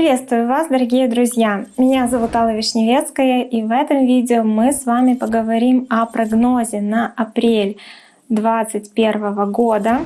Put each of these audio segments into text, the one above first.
Приветствую вас, дорогие друзья! Меня зовут Алла Вишневецкая, и в этом видео мы с вами поговорим о прогнозе на апрель 2021 года.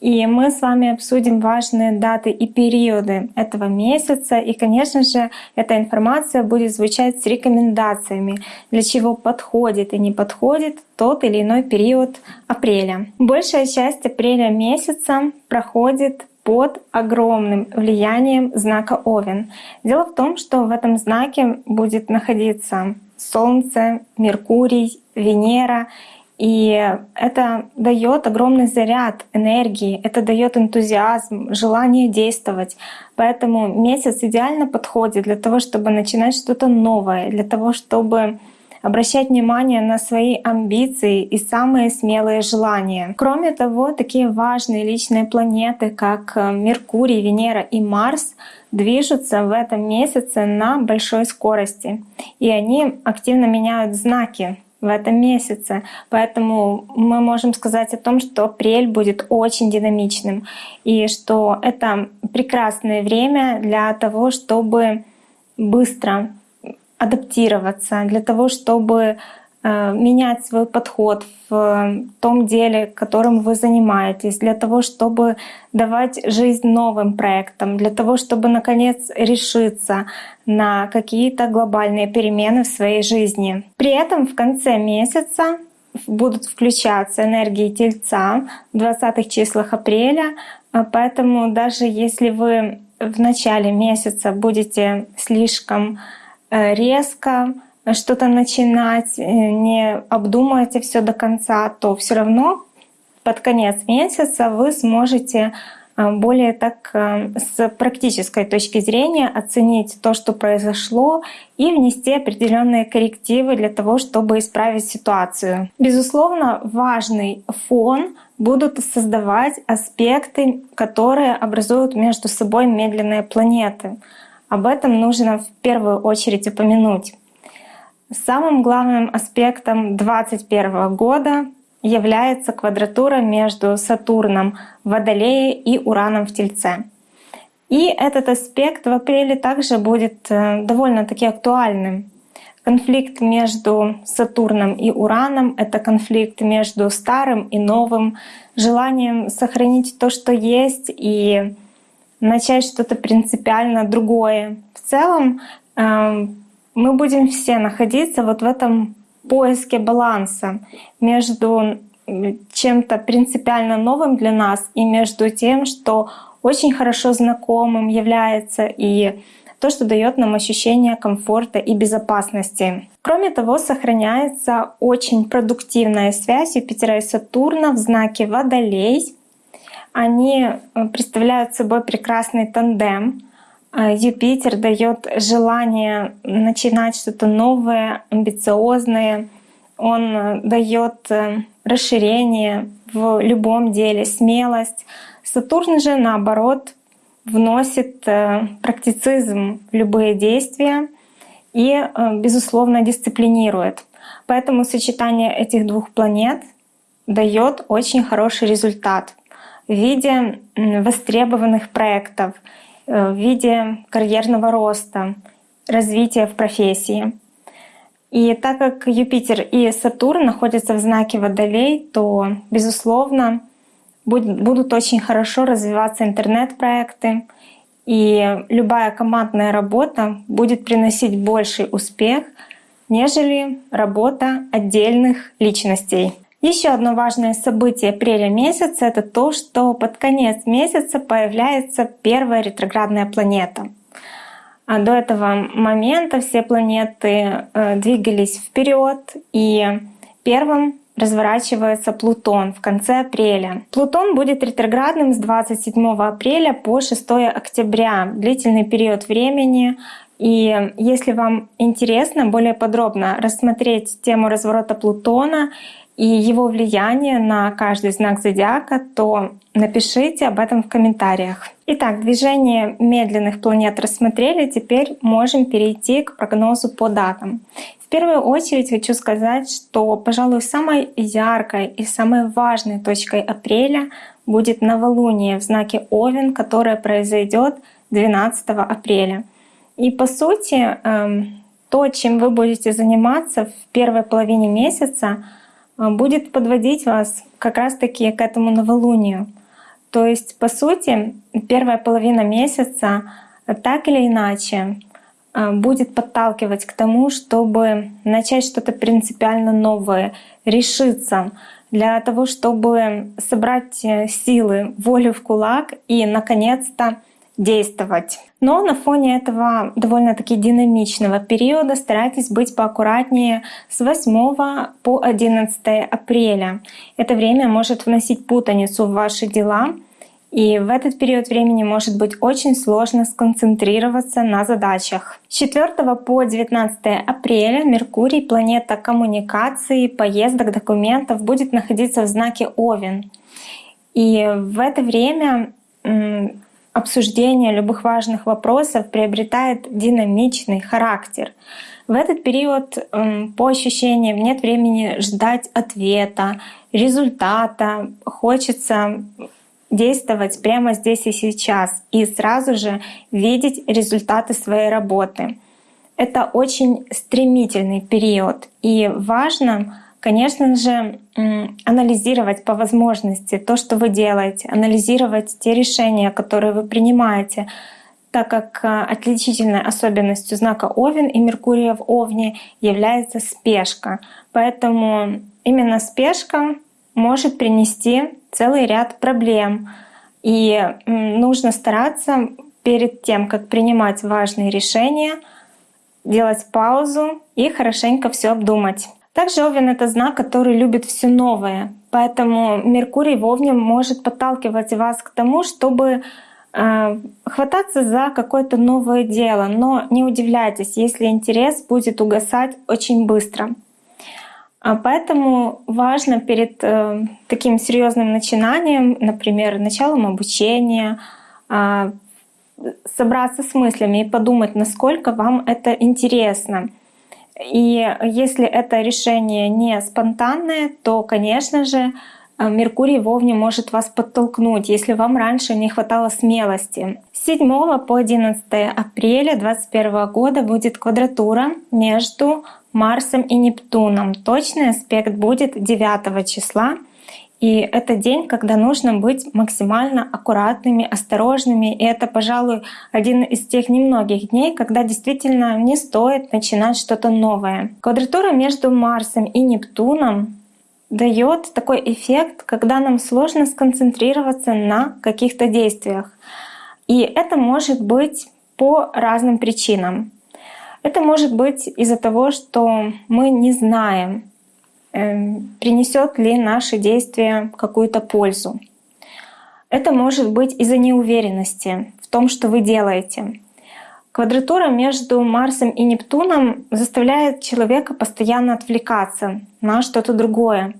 И мы с вами обсудим важные даты и периоды этого месяца. И, конечно же, эта информация будет звучать с рекомендациями, для чего подходит и не подходит тот или иной период апреля. Большая часть апреля месяца проходит под огромным влиянием знака Овен. Дело в том, что в этом знаке будет находиться Солнце, Меркурий, Венера и это дает огромный заряд энергии, это дает энтузиазм, желание действовать. Поэтому месяц идеально подходит для того, чтобы начинать что-то новое, для того, чтобы обращать внимание на свои амбиции и самые смелые желания. Кроме того, такие важные личные планеты, как э, Меркурий, Венера и Марс, движутся в этом месяце на большой скорости. И они активно меняют знаки в этом месяце. Поэтому мы можем сказать о том, что апрель будет очень динамичным и что это прекрасное время для того, чтобы быстро адаптироваться, для того, чтобы э, менять свой подход в том деле, которым вы занимаетесь, для того, чтобы давать жизнь новым проектам, для того, чтобы наконец решиться на какие-то глобальные перемены в своей жизни. При этом в конце месяца будут включаться энергии Тельца в 20 числах апреля, э, поэтому даже если вы в начале месяца будете слишком Э, резко что-то начинать, э, не обдумываете все до конца, то все равно под конец месяца вы сможете э, более так с практической точки зрения оценить то, что произошло, и внести определенные коррективы для того, чтобы исправить ситуацию. Безусловно, важный фон будут создавать аспекты, которые образуют между собой медленные планеты. Об этом нужно в первую очередь упомянуть. Самым главным аспектом 2021 года является квадратура между Сатурном в Водолее и Ураном в Тельце. И этот аспект в апреле также будет э, довольно-таки актуальным. Конфликт между Сатурном и Ураном — это конфликт между старым и новым, желанием сохранить то, что есть, и начать что-то принципиально другое. В целом э, мы будем все находиться вот в этом поиске баланса между чем-то принципиально новым для нас и между тем, что очень хорошо знакомым является и то, что дает нам ощущение комфорта и безопасности. Кроме того, сохраняется очень продуктивная связь Юпитера и Сатурна в знаке Водолей, они э, представляют собой прекрасный тандем. Э, Юпитер дает желание начинать что-то новое, амбициозное. Он э, дает расширение в любом деле, смелость. Сатурн же, наоборот, вносит практицизм в любые действия и, безусловно, дисциплинирует. Поэтому сочетание этих двух планет дает очень хороший результат в виде востребованных проектов, э, в виде карьерного роста, развития в профессии. И так как Юпитер и Сатурн находятся в знаке Водолей, то, безусловно, будут очень хорошо развиваться интернет-проекты, и любая командная работа будет приносить больший успех, нежели работа отдельных личностей. Еще одно важное событие апреля месяца — это то, что под конец месяца появляется первая ретроградная планета. А до этого момента все планеты э, двигались вперед, и первым разворачивается Плутон в конце апреля. Плутон будет ретроградным с 27 апреля по 6 октября, длительный период времени. И если вам интересно более подробно рассмотреть тему разворота Плутона и его влияние на каждый знак зодиака, то напишите об этом в комментариях. Итак, движение медленных планет рассмотрели, теперь можем перейти к прогнозу по датам. В первую очередь хочу сказать, что, пожалуй, самой яркой и самой важной точкой апреля будет новолуние в знаке Овен, которое произойдет 12 апреля. И по сути, эм, то, чем вы будете заниматься в первой половине месяца, будет подводить вас как раз-таки к этому новолунию. То есть, по сути, первая половина месяца так или иначе э, будет подталкивать к тому, чтобы начать что-то принципиально новое, решиться для того, чтобы собрать э, силы, волю в кулак и, наконец-то, действовать. Но на фоне этого довольно-таки динамичного периода старайтесь быть поаккуратнее с 8 по 11 апреля. Это время может вносить путаницу в ваши дела, и в этот период времени может быть очень сложно сконцентрироваться на задачах. С 4 по 19 апреля Меркурий, планета коммуникации, поездок, документов, будет находиться в знаке Овен. И в это время обсуждение любых важных вопросов приобретает динамичный характер. В этот период, по ощущениям, нет времени ждать ответа, результата. Хочется действовать прямо здесь и сейчас и сразу же видеть результаты своей работы. Это очень стремительный период и важно Конечно же, анализировать по возможности то, что вы делаете, анализировать те решения, которые вы принимаете, так как а, отличительной особенностью знака Овен и Меркурия в Овне является спешка. Поэтому именно спешка может принести целый ряд проблем. И нужно стараться перед тем, как принимать важные решения, делать паузу и хорошенько все обдумать. Также Овен — это знак, который любит все новое. Поэтому Меркурий в Овне может подталкивать вас к тому, чтобы э, хвататься за какое-то новое дело. Но не удивляйтесь, если интерес будет угасать очень быстро. А поэтому важно перед э, таким серьезным начинанием, например, началом обучения, э, собраться с мыслями и подумать, насколько вам это интересно. И если это решение не спонтанное, то, конечно же, э, Меркурий в Овне может вас подтолкнуть, если вам раньше не хватало смелости. С 7 по 11 апреля 2021 года будет квадратура между Марсом и Нептуном. Точный аспект будет 9 числа. И это день, когда нужно быть максимально аккуратными, осторожными. И это, пожалуй, один из тех немногих дней, когда действительно не стоит начинать что-то новое. Квадратура между Марсом и Нептуном дает такой эффект, когда нам сложно сконцентрироваться на каких-то действиях. И это может быть по разным причинам. Это может быть из-за того, что мы не знаем, принесет ли наше действие какую-то пользу. Это может быть из-за неуверенности в том, что вы делаете. Квадратура между Марсом и Нептуном заставляет человека постоянно отвлекаться на что-то другое.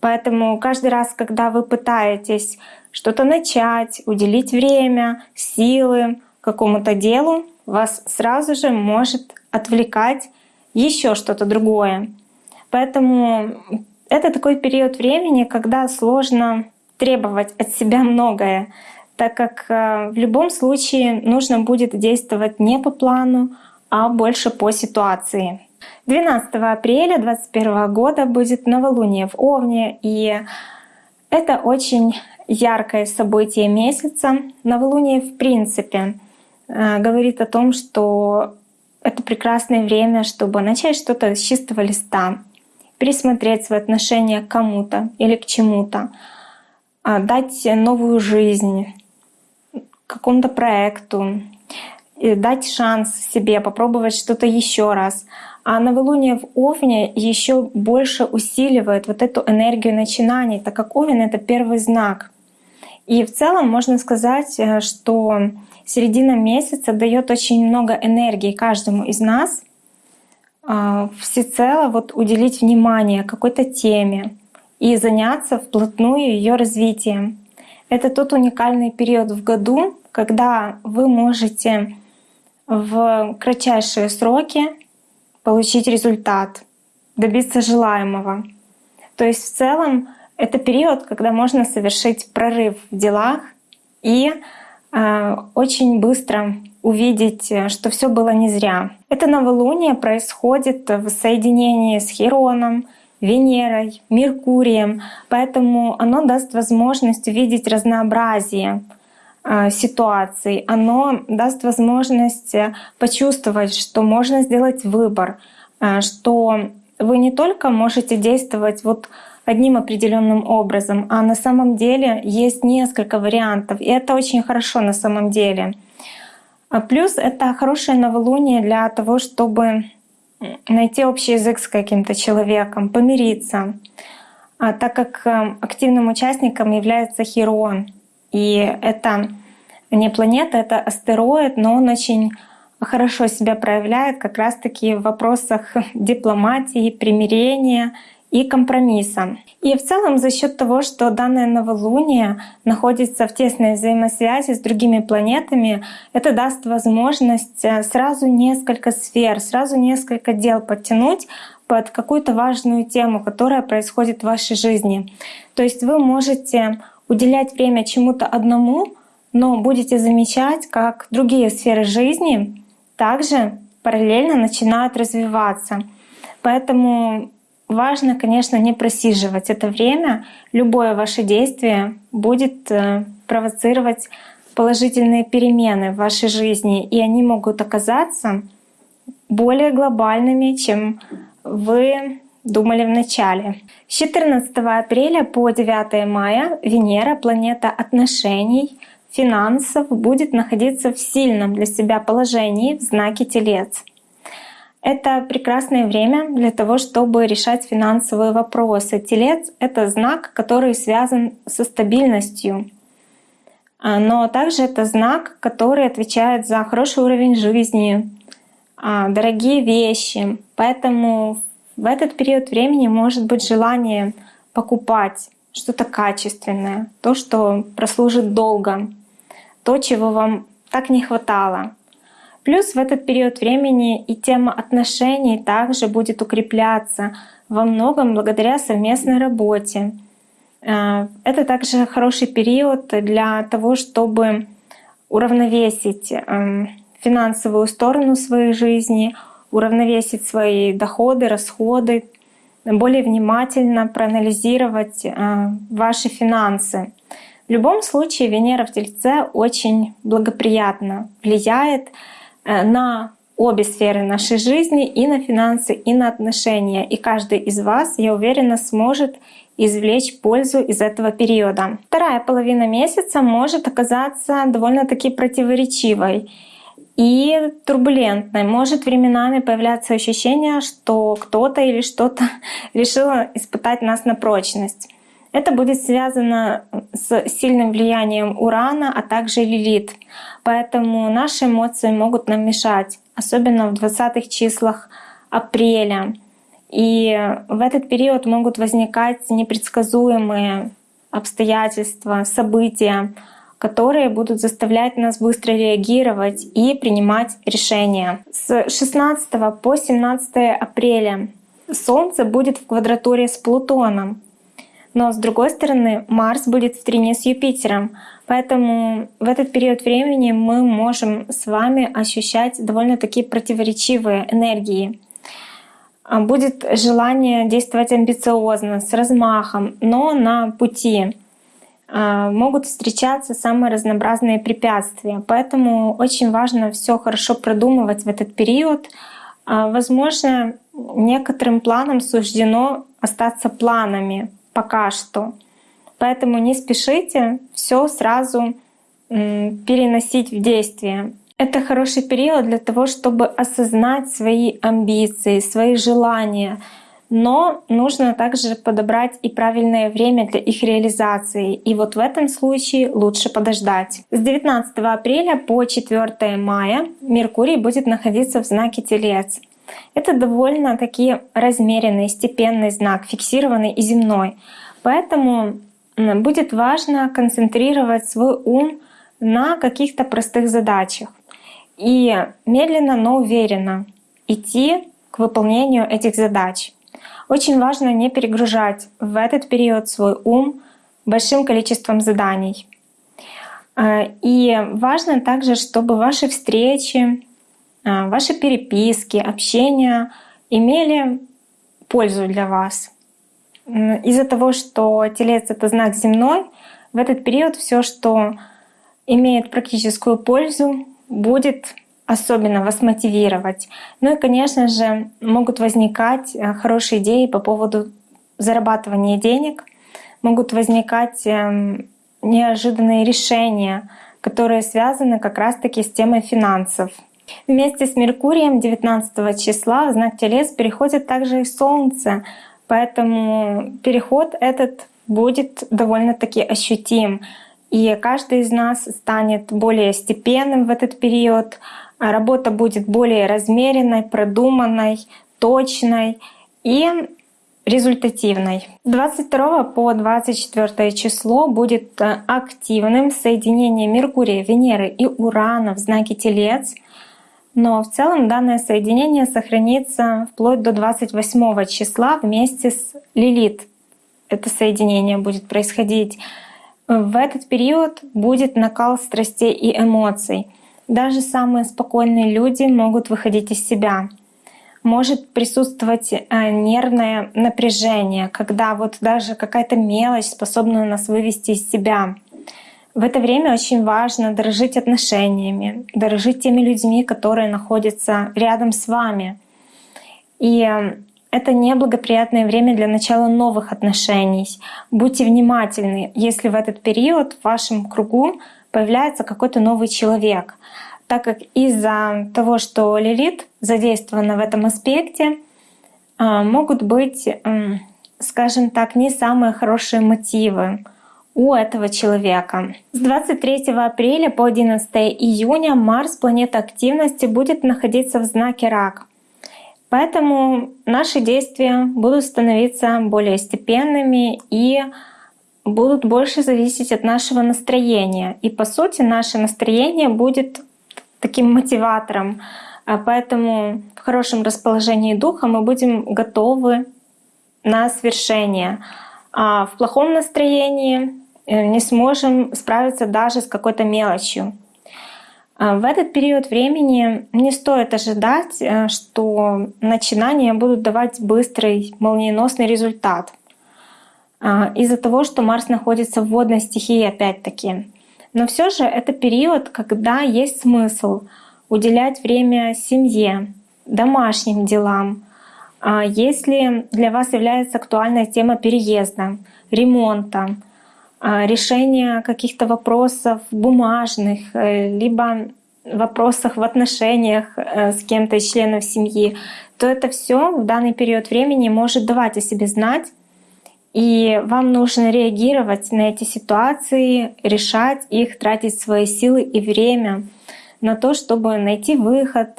Поэтому каждый раз, когда вы пытаетесь что-то начать, уделить время, силы какому-то делу, вас сразу же может отвлекать еще что-то другое. Поэтому это такой период времени, когда сложно требовать от себя многое, так как э, в любом случае нужно будет действовать не по плану, а больше по ситуации. 12 апреля 2021 года будет новолуние в Овне, и это очень яркое событие месяца. Новолуние в принципе э, говорит о том, что это прекрасное время, чтобы начать что-то с чистого листа, пересмотреть свои отношения к кому-то или к чему-то, а, дать новую жизнь какому-то проекту, дать шанс себе попробовать что-то еще раз. А новолуние в Овне еще больше усиливает вот эту энергию начинаний, так как Овен — это первый знак. И в целом можно сказать, э, что середина месяца дает очень много энергии каждому из нас, всецело вот уделить внимание какой-то теме и заняться вплотную ее развитием. Это тот уникальный период в году, когда вы можете в кратчайшие сроки получить результат, добиться желаемого. То есть в целом Это период, когда можно совершить прорыв в делах и э, очень быстро увидеть, что все было не зря. Это новолуние происходит в соединении с Хероном, Венерой, Меркурием, поэтому оно даст возможность увидеть разнообразие э, ситуаций, оно даст возможность э, почувствовать, что можно сделать выбор, э, что вы не только можете действовать вот одним определенным образом, а на самом деле есть несколько вариантов, и это очень хорошо на самом деле. А плюс это хорошее новолуние для того, чтобы найти общий язык с каким-то человеком, помириться, а так как э, активным участником является Херон. И это не планета, это астероид, но он очень хорошо себя проявляет как раз-таки в вопросах дипломатии, примирения и компромисса. И в целом за счет того, что данное новолуние находится в тесной взаимосвязи с другими планетами, это даст возможность э, сразу несколько сфер, сразу несколько дел подтянуть под какую-то важную тему, которая происходит в вашей жизни. То есть вы можете уделять время чему-то одному, но будете замечать, как другие сферы жизни также параллельно начинают развиваться. Поэтому важно, конечно, не просиживать это время. Любое ваше действие будет э, провоцировать положительные перемены в вашей жизни, и они могут оказаться более глобальными, чем вы думали в начале. С 14 апреля по 9 мая Венера, планета отношений, финансов, будет находиться в сильном для себя положении в знаке Телец. Это прекрасное время для того, чтобы решать финансовые вопросы. Телец — это знак, который связан со стабильностью. А, но также это знак, который отвечает за хороший уровень жизни, а, дорогие вещи. Поэтому в этот период времени может быть желание покупать что-то качественное, то, что прослужит долго, то, чего вам так не хватало. Плюс в этот период времени и тема отношений также будет укрепляться во многом благодаря совместной работе. Э, это также хороший период для того, чтобы уравновесить эм, финансовую сторону своей жизни, уравновесить свои доходы, расходы, более внимательно проанализировать э, ваши финансы. В любом случае Венера в Тельце очень благоприятно влияет Э, на обе сферы нашей жизни, и на финансы, и на отношения. И каждый из вас, я уверена, сможет извлечь пользу из этого периода. Вторая половина месяца может оказаться довольно-таки противоречивой и турбулентной. Может временами появляться ощущение, что кто-то или что-то решило испытать нас на прочность. Это будет связано с сильным влиянием Урана, а также Лилит. Поэтому наши эмоции могут нам мешать, особенно в 20-х числах апреля. И в этот период могут возникать непредсказуемые обстоятельства, события, которые будут заставлять нас быстро реагировать и принимать решения. С 16 по 17 апреля Солнце будет в квадратуре с Плутоном. Но с другой стороны, Марс будет в трине с Юпитером. Поэтому в этот период времени мы можем с вами ощущать довольно-таки противоречивые энергии. А, будет желание действовать амбициозно, с размахом, но на пути а, могут встречаться самые разнообразные препятствия. Поэтому очень важно все хорошо продумывать в этот период. А, возможно, некоторым планам суждено остаться планами, пока что. Поэтому не спешите все сразу переносить в действие. Это хороший период для того, чтобы осознать свои амбиции, свои желания, но нужно также подобрать и правильное время для их реализации. И вот в этом случае лучше подождать. С 19 апреля по 4 мая Меркурий будет находиться в знаке Телец. Это довольно-таки размеренный, степенный знак, фиксированный и земной. Поэтому будет важно концентрировать свой ум на каких-то простых задачах и медленно, но уверенно идти к выполнению этих задач. Очень важно не перегружать в этот период свой ум большим количеством заданий. А, и важно также, чтобы ваши встречи, ваши переписки, общение имели пользу для вас. Из-за того, что Телец — это знак земной, в этот период все, что имеет практическую пользу, будет особенно вас мотивировать. Ну и, конечно же, могут возникать э, хорошие идеи по поводу зарабатывания денег, могут возникать эм, неожиданные решения, которые связаны как раз-таки с темой финансов. Вместе с Меркурием 19 числа в знак Телец переходит также и Солнце, поэтому переход этот будет довольно-таки ощутим. И каждый из нас станет более степенным в этот период, работа будет более размеренной, продуманной, точной и результативной. 22 по 24 число будет э, активным соединение Меркурия, Венеры и Урана в знаке Телец. Но в целом данное соединение сохранится вплоть до 28 числа вместе с Лилит. Это соединение будет происходить. В этот период будет накал страстей и эмоций. Даже самые спокойные люди могут выходить из себя. Может присутствовать э, нервное напряжение, когда вот даже какая-то мелочь способна нас вывести из себя. В это время очень важно дорожить отношениями, дорожить теми людьми, которые находятся рядом с вами. И э, это неблагоприятное время для начала новых отношений. Будьте внимательны, если в этот период в вашем кругу появляется какой-то новый человек. Так как из-за того, что Лилит задействована в этом аспекте, а, могут быть, скажем так, не самые хорошие мотивы у этого человека. С 23 апреля по 11 июня Марс, планета активности, будет находиться в знаке Рак. Поэтому наши действия будут становиться более степенными и будут больше зависеть от нашего настроения. И по сути наше настроение будет таким мотиватором. А поэтому в хорошем расположении духа мы будем готовы на свершение. А в плохом настроении не сможем справиться даже с какой-то мелочью. А в этот период времени не стоит ожидать, э, что начинания будут давать быстрый, молниеносный результат. А, из-за того, что Марс находится в водной стихии опять-таки. Но все же это период, когда есть смысл уделять время семье, домашним делам. А если для вас является актуальная тема переезда, ремонта, решения каких-то вопросов бумажных, э, либо вопросах в отношениях э, с кем-то из членов семьи, то это все в данный период времени может давать о себе знать и вам нужно реагировать на эти ситуации, решать их, тратить свои силы и время на то, чтобы найти выход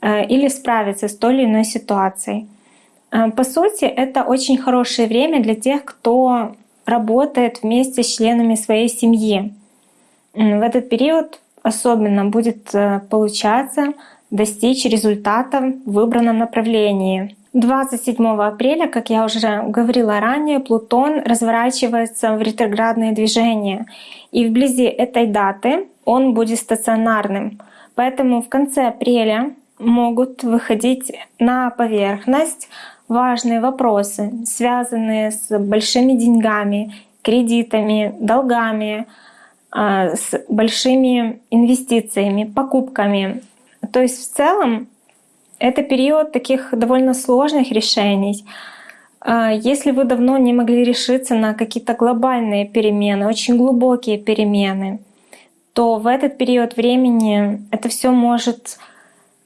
э, или справиться с той или иной ситуацией. По сути, это очень хорошее время для тех, кто работает вместе с членами своей семьи. В этот период особенно будет э, получаться достичь результата в выбранном направлении. 27 апреля, как я уже говорила ранее, Плутон разворачивается в ретроградное движение. И вблизи этой даты он будет стационарным. Поэтому в конце апреля могут выходить на поверхность важные вопросы, связанные с большими деньгами, кредитами, долгами, а, с большими инвестициями, покупками. То есть в целом это период таких довольно сложных решений. А, если вы давно не могли решиться на какие-то глобальные перемены, очень глубокие перемены, то в этот период времени это все может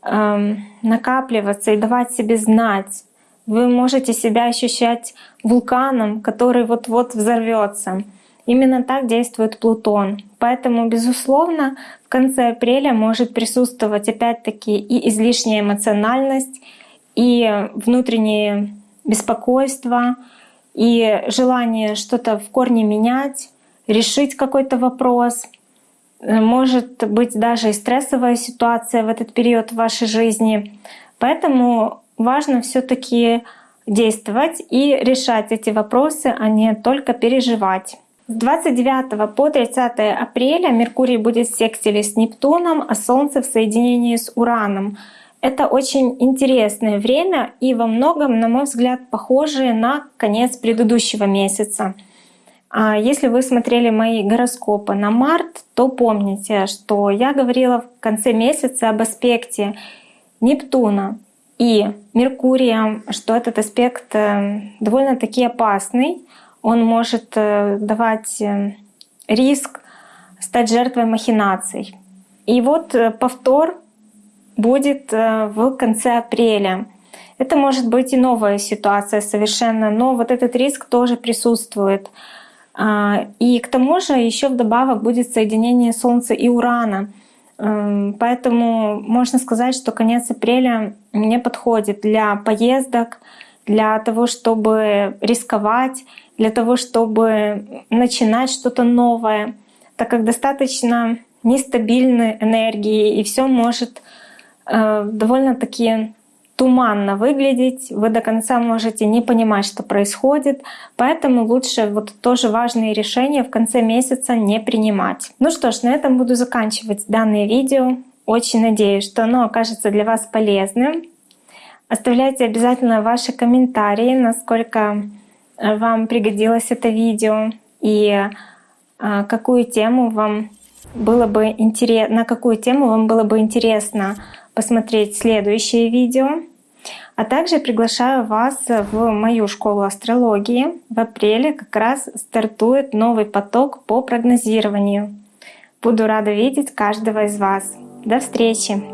эм, накапливаться и давать себе знать. Вы можете себя ощущать вулканом, который вот-вот взорвется. Именно так действует Плутон. Поэтому, безусловно, в конце апреля может присутствовать опять-таки и излишняя эмоциональность, и внутреннее беспокойство, и желание что-то в корне менять, решить какой-то вопрос. Может быть даже и стрессовая ситуация в этот период в вашей жизни. Поэтому важно все таки действовать и решать эти вопросы, а не только переживать. С 29 по 30 апреля Меркурий будет в секстиле с Нептуном, а Солнце в соединении с Ураном. Это очень интересное время и во многом, на мой взгляд, похожее на конец предыдущего месяца. А если вы смотрели мои гороскопы на март, то помните, что я говорила в конце месяца об аспекте Нептуна и Меркурия, что этот аспект э, довольно-таки опасный. Он может э, давать э, риск стать жертвой махинаций. И вот повтор будет в конце апреля. Это может быть и новая ситуация совершенно, но вот этот риск тоже присутствует. А, и к тому же еще вдобавок будет соединение Солнца и Урана — поэтому можно сказать, что конец апреля мне подходит для поездок, для того, чтобы рисковать, для того, чтобы начинать что-то новое, так как достаточно нестабильны энергии, и все может э, довольно-таки туманно выглядеть, вы до конца можете не понимать, что происходит, поэтому лучше вот тоже важные решения в конце месяца не принимать. Ну что ж, на этом буду заканчивать данное видео. Очень надеюсь, что оно окажется для вас полезным. Оставляйте обязательно ваши комментарии, насколько э, вам пригодилось это видео и э, какую тему вам было бы интересно, на какую тему вам было бы интересно посмотреть следующее видео. А также приглашаю вас в мою школу астрологии. В апреле как раз стартует новый поток по прогнозированию. Буду рада видеть каждого из вас. До встречи!